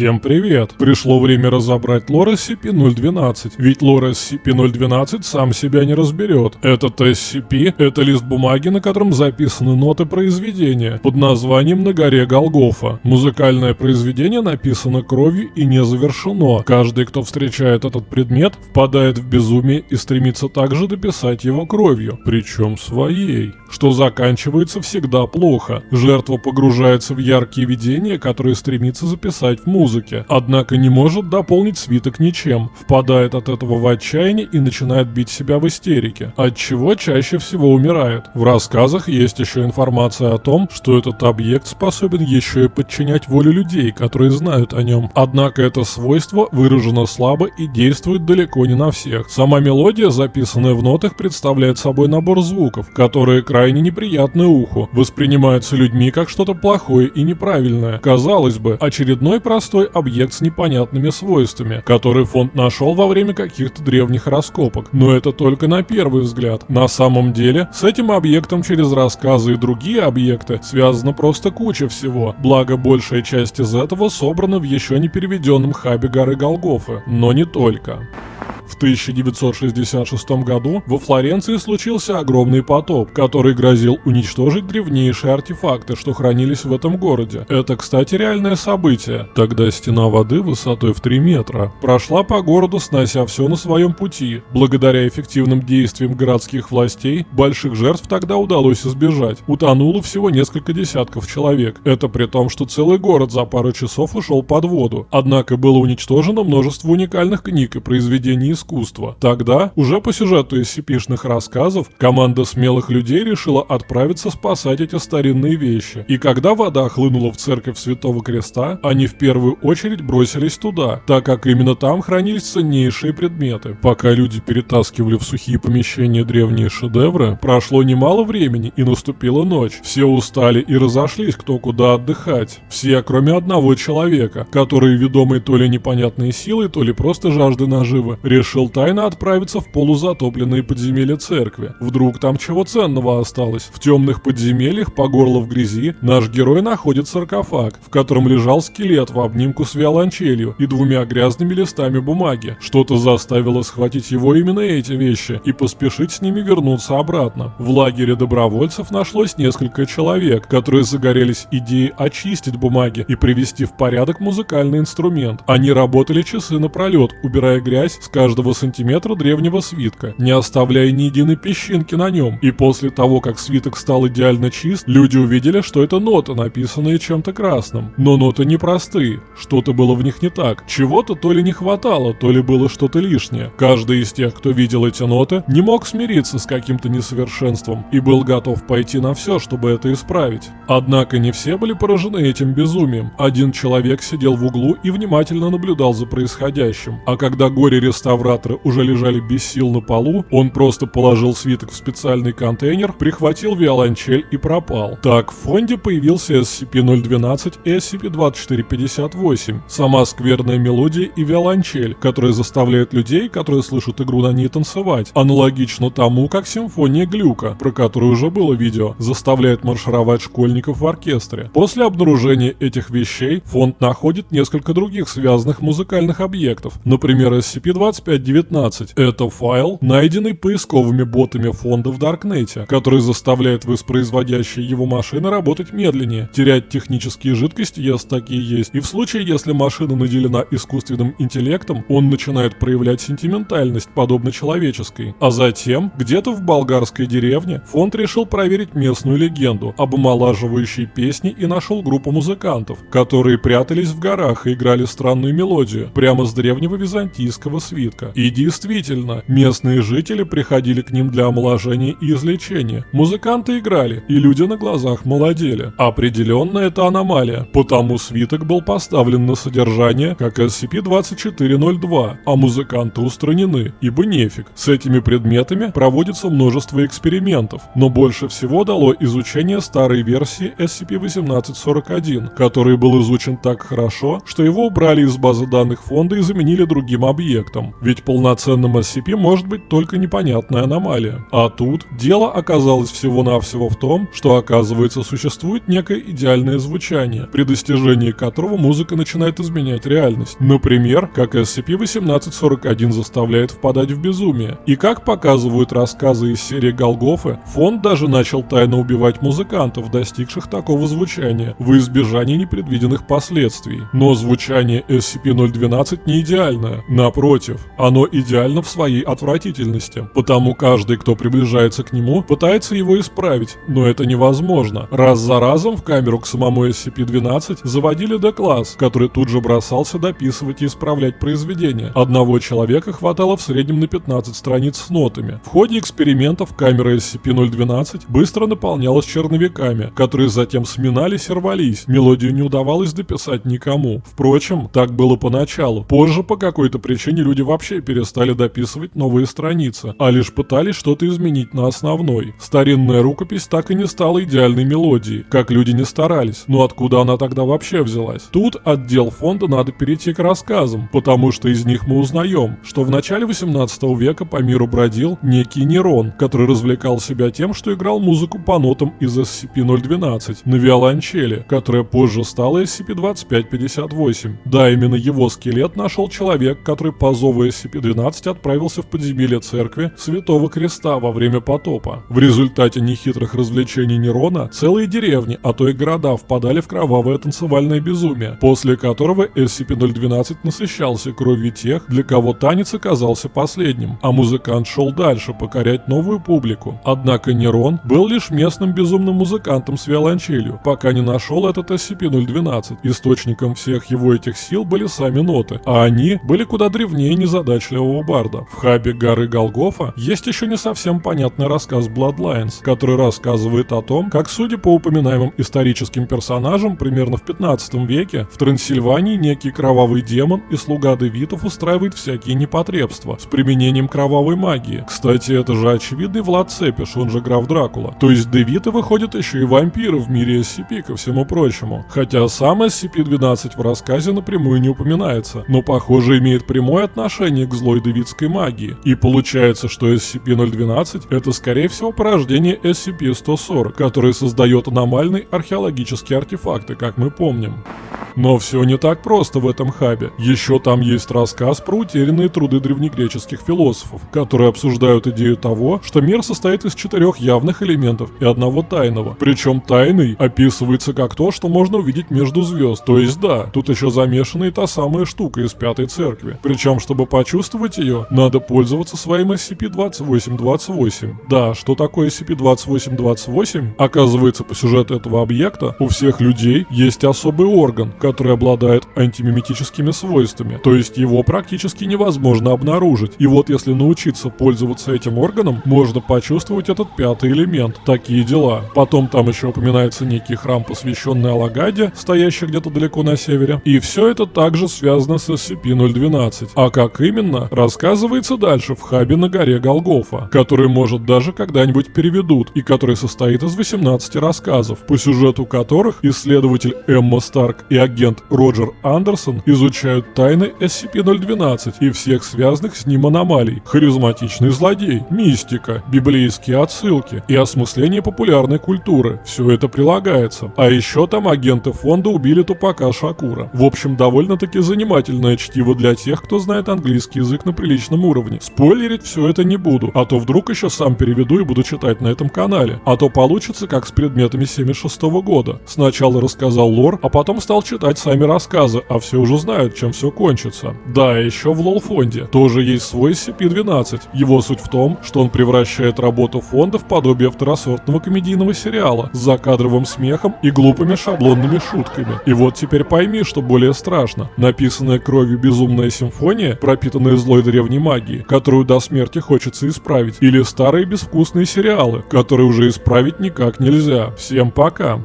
Всем привет! Пришло время разобрать лор SCP-012, ведь лор SCP-012 сам себя не разберет. Этот SCP — это лист бумаги, на котором записаны ноты произведения под названием «На горе Голгофа». Музыкальное произведение написано кровью и не завершено. Каждый, кто встречает этот предмет, впадает в безумие и стремится также дописать его кровью, причем своей, что заканчивается всегда плохо. Жертва погружается в яркие видения, которые стремится записать в музыку музыке, однако не может дополнить свиток ничем, впадает от этого в отчаяние и начинает бить себя в истерике, от чего чаще всего умирает. В рассказах есть еще информация о том, что этот объект способен еще и подчинять волю людей, которые знают о нем. Однако это свойство выражено слабо и действует далеко не на всех. Сама мелодия, записанная в нотах, представляет собой набор звуков, которые крайне неприятны уху, воспринимаются людьми как что-то плохое и неправильное. Казалось бы, очередной простой простой объект с непонятными свойствами, который фонд нашел во время каких-то древних раскопок. Но это только на первый взгляд. На самом деле, с этим объектом через рассказы и другие объекты связана просто куча всего, благо большая часть из этого собрана в еще не переведенном хабе горы Голгофы. Но не только. В 1966 году во Флоренции случился огромный потоп, который грозил уничтожить древнейшие артефакты, что хранились в этом городе. Это, кстати, реальное событие. Тогда стена воды высотой в 3 метра прошла по городу, снося все на своем пути. Благодаря эффективным действиям городских властей, больших жертв тогда удалось избежать. Утонуло всего несколько десятков человек. Это при том, что целый город за пару часов ушел под воду. Однако было уничтожено множество уникальных книг и произведений искусства. Тогда, уже по сюжету SCP-шных рассказов, команда смелых людей решила отправиться спасать эти старинные вещи. И когда вода хлынула в церковь Святого Креста, они в первую очередь бросились туда, так как именно там хранились ценнейшие предметы. Пока люди перетаскивали в сухие помещения древние шедевры, прошло немало времени и наступила ночь. Все устали и разошлись кто куда отдыхать. Все, кроме одного человека, который, ведомый то ли непонятной силой, то ли просто жаждой наживы, решил решил тайно отправиться в полузатопленные подземелья церкви. Вдруг там чего ценного осталось. В темных подземельях, по горло в грязи, наш герой находит саркофаг, в котором лежал скелет в обнимку с виолончелью и двумя грязными листами бумаги. Что-то заставило схватить его именно эти вещи и поспешить с ними вернуться обратно. В лагере добровольцев нашлось несколько человек, которые загорелись идеей очистить бумаги и привести в порядок музыкальный инструмент. Они работали часы напролет, убирая грязь с каждого каждого сантиметра древнего свитка, не оставляя ни единой песчинки на нем. И после того, как свиток стал идеально чист, люди увидели, что это ноты, написанные чем-то красным. Но ноты непростые, что-то было в них не так. Чего-то то ли не хватало, то ли было что-то лишнее. Каждый из тех, кто видел эти ноты, не мог смириться с каким-то несовершенством и был готов пойти на все, чтобы это исправить. Однако не все были поражены этим безумием. Один человек сидел в углу и внимательно наблюдал за происходящим. А когда горе-реставратор операторы уже лежали без сил на полу, он просто положил свиток в специальный контейнер, прихватил виолончель и пропал. Так, в фонде появился SCP-012 и SCP-2458, сама скверная мелодия и виолончель, которые заставляют людей, которые слышат игру на ней танцевать, аналогично тому, как симфония Глюка, про которую уже было видео, заставляет маршировать школьников в оркестре. После обнаружения этих вещей фонд находит несколько других связанных музыкальных объектов, например, SCP-25 5.19. Это файл, найденный поисковыми ботами фонда в Даркнете, который заставляет воспроизводящие его машины работать медленнее, терять технические жидкости, если такие есть, и в случае, если машина наделена искусственным интеллектом, он начинает проявлять сентиментальность, подобно человеческой. А затем, где-то в болгарской деревне, фонд решил проверить местную легенду об омолаживающей песне и нашел группу музыкантов, которые прятались в горах и играли странную мелодию, прямо с древнего византийского свитка. И действительно, местные жители приходили к ним для омоложения и излечения. Музыканты играли, и люди на глазах молодели. Определенно это аномалия, потому свиток был поставлен на содержание как SCP-2402, а музыканты устранены, ибо нефиг. С этими предметами проводится множество экспериментов, но больше всего дало изучение старой версии SCP-1841, который был изучен так хорошо, что его убрали из базы данных фонда и заменили другим объектом. Ведь полноценным SCP может быть только непонятная аномалия. А тут дело оказалось всего-навсего в том, что оказывается существует некое идеальное звучание, при достижении которого музыка начинает изменять реальность. Например, как SCP-1841 заставляет впадать в безумие. И как показывают рассказы из серии Голгофы, фонд даже начал тайно убивать музыкантов, достигших такого звучания, в избежание непредвиденных последствий. Но звучание SCP-012 не идеальное. Напротив, оно идеально в своей отвратительности, потому каждый, кто приближается к нему, пытается его исправить, но это невозможно. Раз за разом в камеру к самому SCP-12 заводили D-класс, который тут же бросался дописывать и исправлять произведение. Одного человека хватало в среднем на 15 страниц с нотами. В ходе экспериментов камера SCP-012 быстро наполнялась черновиками, которые затем сминались и рвались. Мелодию не удавалось дописать никому. Впрочем, так было поначалу. Позже по какой-то причине люди вообще перестали дописывать новые страницы, а лишь пытались что-то изменить на основной. Старинная рукопись так и не стала идеальной мелодией, как люди не старались. Но откуда она тогда вообще взялась? Тут отдел фонда надо перейти к рассказам, потому что из них мы узнаем, что в начале 18 века по миру бродил некий Нерон, который развлекал себя тем, что играл музыку по нотам из SCP-012 на виолончели, которая позже стала SCP-2558. Да, именно его скелет нашел человек, который по зову SCP-12 отправился в подземелье церкви Святого Креста во время потопа. В результате нехитрых развлечений Нерона целые деревни, а то и города впадали в кровавое танцевальное безумие, после которого SCP-012 насыщался кровью тех, для кого танец оказался последним, а музыкант шел дальше покорять новую публику. Однако Нерон был лишь местным безумным музыкантом с виолончелью, пока не нашел этот SCP-012. Источником всех его этих сил были сами ноты, а они были куда древнее незадачливого барда. В хабе горы Голгофа есть еще не совсем понятный рассказ Bloodlines, который рассказывает о том, как, судя по упоминаемым историческим персонажам, примерно в 15 веке в Трансильвании некий кровавый демон и слуга девитов устраивает всякие непотребства с применением кровавой магии. Кстати, это же очевидный Влад Цепиш, он же граф Дракула. То есть девиты выходят еще и вампиры в мире SCP, ко всему прочему. Хотя сам SCP-12 в рассказе напрямую не упоминается, но похоже имеет прямое отношение к злой девитской магии. И получается, что SCP-012 это скорее всего порождение SCP-140, который создает аномальные археологические артефакты, как мы помним. Но все не так просто в этом хабе. Еще там есть рассказ про утерянные труды древнегреческих философов, которые обсуждают идею того, что мир состоит из четырех явных элементов и одного тайного. Причем тайный описывается как то, что можно увидеть между звезд. То есть да, тут еще замешана и та самая штука из Пятой Церкви. Причем, чтобы почувствовать ее, надо пользоваться своим SCP-2828. Да, что такое SCP-2828? Оказывается, по сюжету этого объекта у всех людей есть особый орган, который обладает антимиметическими свойствами, то есть его практически невозможно обнаружить. И вот если научиться пользоваться этим органом, можно почувствовать этот пятый элемент. Такие дела. Потом там еще упоминается некий храм, посвященный Алагаде, стоящий где-то далеко на севере. И все это также связано с SCP-012. А как именно, рассказывается дальше в хабе на горе Голгофа, который может даже когда-нибудь переведут, и который состоит из 18 рассказов, по сюжету которых исследователь Эмма Старк и агент Роджер Андерсон изучают тайны SCP-012 и всех связанных с ним аномалий, харизматичный злодей, мистика, библейские отсылки и осмысление популярной культуры. Все это прилагается. А еще там агенты фонда убили тупака Шакура. В общем, довольно-таки занимательное чтиво для тех, кто знает английский язык на приличном уровне. Спойлерить все это не буду, а то вдруг еще сам переведу и буду читать на этом канале. А то получится как с предметами 76 -го года. Сначала рассказал лор, а потом стал читать сами рассказы, а все уже знают, чем все кончится. Да, еще в лол-фонде тоже есть свой SCP-12. Его суть в том, что он превращает работу фонда в подобие второсортного комедийного сериала с закадровым смехом и глупыми шаблонными шутками. И вот теперь пойми, что более страшно. Написанная кровью безумная симфония, пропитанная злой древней магией, которую до смерти хочется исправить, или старые безвкусные сериалы, которые уже исправить никак нельзя. Всем пока!